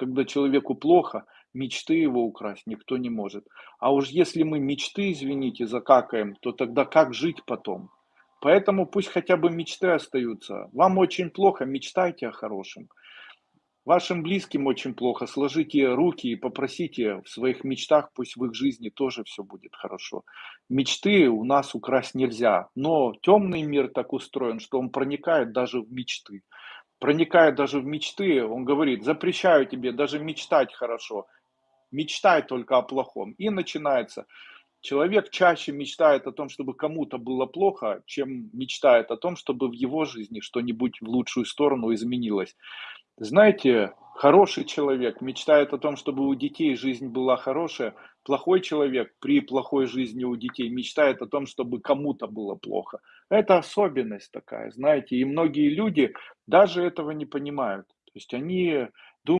когда человеку плохо, мечты его украсть никто не может. А уж если мы мечты, извините, закакаем, то тогда как жить потом? Поэтому пусть хотя бы мечты остаются. Вам очень плохо, мечтайте о хорошем. Вашим близким очень плохо, сложите руки и попросите в своих мечтах, пусть в их жизни тоже все будет хорошо. Мечты у нас украсть нельзя, но темный мир так устроен, что он проникает даже в мечты. Проникает даже в мечты, он говорит, запрещаю тебе даже мечтать хорошо, мечтай только о плохом. И начинается. Человек чаще мечтает о том, чтобы кому-то было плохо, чем мечтает о том, чтобы в его жизни что-нибудь в лучшую сторону изменилось. Знаете, хороший человек мечтает о том, чтобы у детей жизнь была хорошая. Плохой человек при плохой жизни у детей мечтает о том, чтобы кому-то было плохо. Это особенность такая, знаете. И многие люди даже этого не понимают. То есть они